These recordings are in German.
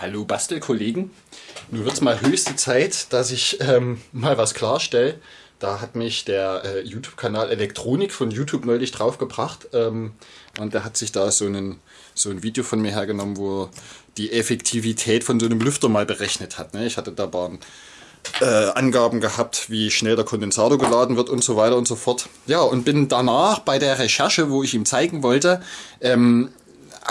Hallo Bastelkollegen. Nun wird es mal höchste Zeit, dass ich ähm, mal was klarstelle. Da hat mich der äh, YouTube-Kanal Elektronik von YouTube neulich draufgebracht. Ähm, und der hat sich da so, einen, so ein Video von mir hergenommen, wo er die Effektivität von so einem Lüfter mal berechnet hat. Ne? Ich hatte da ein äh, Angaben gehabt, wie schnell der Kondensator geladen wird und so weiter und so fort. Ja, und bin danach bei der Recherche, wo ich ihm zeigen wollte, ähm,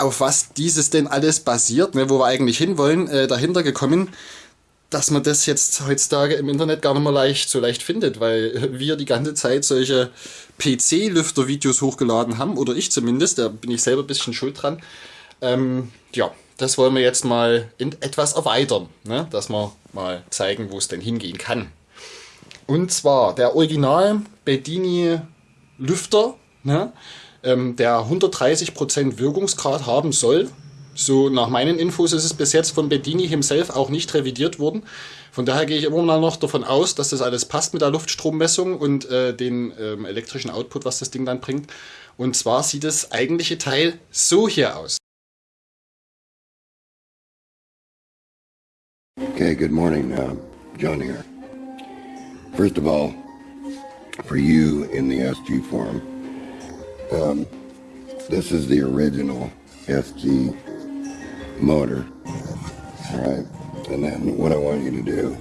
auf was dieses denn alles basiert, ne, wo wir eigentlich hinwollen, äh, dahinter gekommen, dass man das jetzt heutzutage im Internet gar nicht mehr leicht so leicht findet, weil wir die ganze Zeit solche PC-Lüfter-Videos hochgeladen haben, oder ich zumindest, da bin ich selber ein bisschen schuld dran. Ähm, ja, das wollen wir jetzt mal in etwas erweitern, ne? dass wir mal zeigen, wo es denn hingehen kann. Und zwar der Original Bedini Lüfter, ne? Ähm, der 130% Wirkungsgrad haben soll. So nach meinen Infos ist es bis jetzt von Bedini himself auch nicht revidiert worden. Von daher gehe ich immer noch davon aus, dass das alles passt mit der Luftstrommessung und äh, den ähm, elektrischen Output, was das Ding dann bringt. Und zwar sieht das eigentliche Teil so hier aus. Okay, good morning. Uh, John here. First of all, for you in the SG forum, Um, this is the original SG motor. All right. And then what I want you to do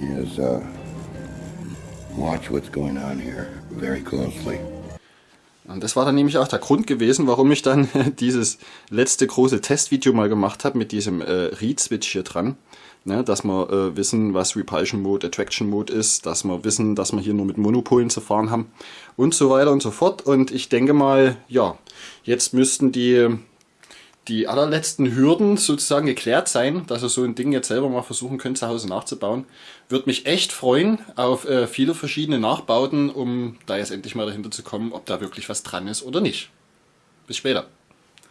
is uh, watch what's going on here very closely. Und das war dann nämlich auch der Grund gewesen, warum ich dann dieses letzte große Testvideo mal gemacht habe mit diesem äh, Read-Switch hier dran. Ne, dass wir äh, wissen, was Repulsion Mode, Attraction Mode ist, dass wir wissen, dass wir hier nur mit Monopolen zu fahren haben und so weiter und so fort. Und ich denke mal, ja, jetzt müssten die, die allerletzten Hürden sozusagen geklärt sein, dass ihr so ein Ding jetzt selber mal versuchen könnt zu Hause nachzubauen. Würde mich echt freuen auf äh, viele verschiedene Nachbauten, um da jetzt endlich mal dahinter zu kommen, ob da wirklich was dran ist oder nicht. Bis später.